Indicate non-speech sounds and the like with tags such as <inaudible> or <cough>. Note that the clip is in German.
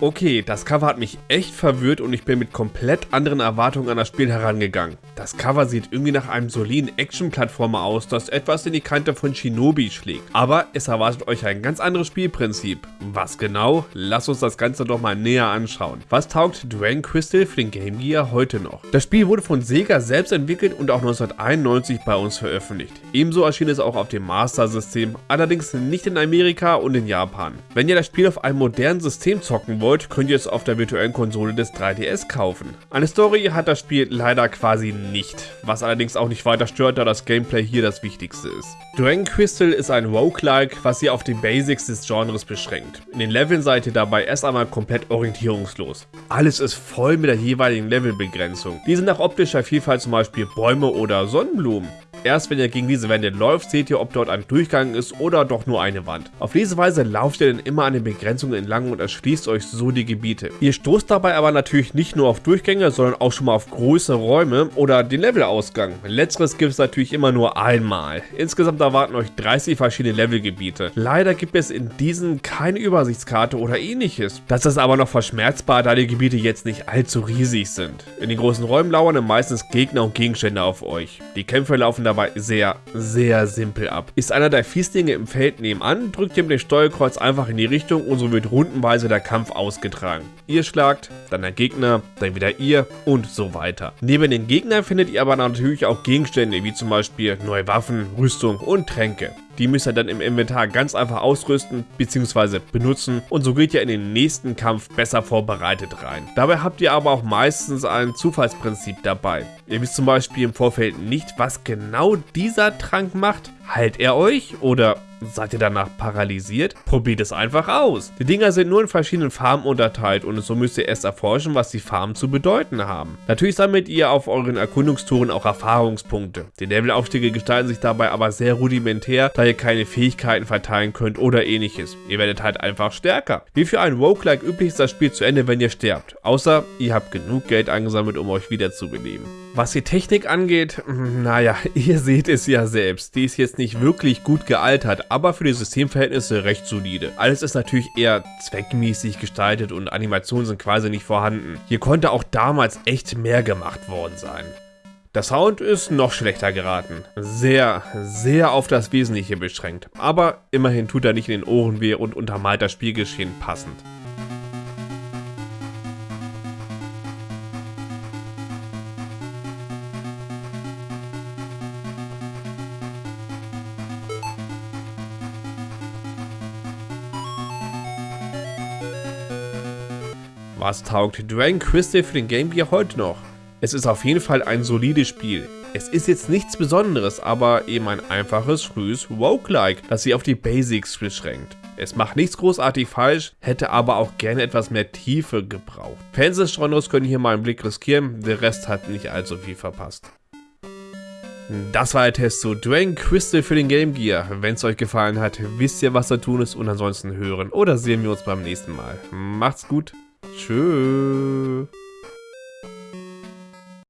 Okay, das Cover hat mich echt verwirrt und ich bin mit komplett anderen Erwartungen an das Spiel herangegangen. Das Cover sieht irgendwie nach einem soliden Action-Plattformer aus, das etwas in die Kante von Shinobi schlägt. Aber es erwartet euch ein ganz anderes Spielprinzip. Was genau? Lasst uns das Ganze doch mal näher anschauen. Was taugt Dragon Crystal für den Game Gear heute noch? Das Spiel wurde von Sega selbst entwickelt und auch 1991 bei uns veröffentlicht. Ebenso erschien es auch auf dem Master-System, allerdings nicht in Amerika und in Japan. Wenn ihr das Spiel auf einem modernen System zocken wollt, wollt, könnt ihr es auf der virtuellen Konsole des 3DS kaufen. Eine Story hat das Spiel leider quasi nicht, was allerdings auch nicht weiter stört, da das Gameplay hier das Wichtigste ist. Dragon Crystal ist ein Roguelike, was ihr auf die Basics des Genres beschränkt. In den Leveln seid ihr dabei erst einmal komplett orientierungslos. Alles ist voll mit der jeweiligen Levelbegrenzung. Diese nach optischer Vielfalt zum Beispiel Bäume oder Sonnenblumen. Erst wenn ihr gegen diese Wände läuft, seht ihr, ob dort ein Durchgang ist oder doch nur eine Wand. Auf diese Weise lauft ihr dann immer an den Begrenzungen entlang und erschließt euch so die Gebiete. Ihr stoßt dabei aber natürlich nicht nur auf Durchgänge, sondern auch schon mal auf große Räume oder den Levelausgang. Letzteres gibt es natürlich immer nur einmal. Insgesamt erwarten euch 30 verschiedene Levelgebiete. Leider gibt es in diesen keine Übersichtskarte oder ähnliches. Das ist aber noch verschmerzbar, da die Gebiete jetzt nicht allzu riesig sind. In den großen Räumen lauern meistens Gegner und Gegenstände auf euch. Die Kämpfe laufen dabei sehr, sehr simpel ab. Ist einer der Fieslinge im Feld nebenan, drückt ihr mit dem Steuerkreuz einfach in die Richtung und so wird rundenweise der Kampf ausgetragen. Ihr schlagt, dann der Gegner, dann wieder ihr und so weiter. Neben den Gegnern findet ihr aber natürlich auch Gegenstände, wie zum Beispiel neue Waffen, Rüstung und Tränke. Die müsst ihr dann im Inventar ganz einfach ausrüsten bzw. benutzen und so geht ihr in den nächsten Kampf besser vorbereitet rein. Dabei habt ihr aber auch meistens ein Zufallsprinzip dabei. Ihr wisst zum Beispiel im Vorfeld nicht, was genau dieser Trank macht. Heilt er euch oder Seid ihr danach paralysiert? Probiert es einfach aus. Die Dinger sind nur in verschiedenen Farben unterteilt und so müsst ihr erst erforschen, was die Farben zu bedeuten haben. Natürlich sammelt ihr auf euren Erkundungstouren auch Erfahrungspunkte. Die Levelaufstiege gestalten sich dabei aber sehr rudimentär, da ihr keine Fähigkeiten verteilen könnt oder ähnliches. Ihr werdet halt einfach stärker. Wie für ein Roguelike üblich ist das Spiel zu Ende, wenn ihr sterbt. Außer ihr habt genug Geld angesammelt, um euch wiederzubeleben. Was die Technik angeht, naja, <laughs> ihr seht es ja selbst. Die ist jetzt nicht wirklich gut gealtert, aber für die Systemverhältnisse recht solide. Alles ist natürlich eher zweckmäßig gestaltet und Animationen sind quasi nicht vorhanden. Hier konnte auch damals echt mehr gemacht worden sein. Der Sound ist noch schlechter geraten. Sehr, sehr auf das Wesentliche beschränkt. Aber immerhin tut er nicht in den Ohren weh und untermalt das Spielgeschehen passend. Was taugt Dragon Crystal für den Game Gear heute noch? Es ist auf jeden Fall ein solides Spiel. Es ist jetzt nichts Besonderes, aber eben ein einfaches, frühes Roguelike, das sie auf die Basics beschränkt. Es macht nichts großartig falsch, hätte aber auch gerne etwas mehr Tiefe gebraucht. Fans des Genres können hier mal einen Blick riskieren, der Rest hat nicht allzu viel verpasst. Das war der Test zu Dragon Crystal für den Game Gear. Wenn es euch gefallen hat, wisst ihr, was zu tun ist und ansonsten hören oder sehen wir uns beim nächsten Mal. Macht's gut! Tschüss.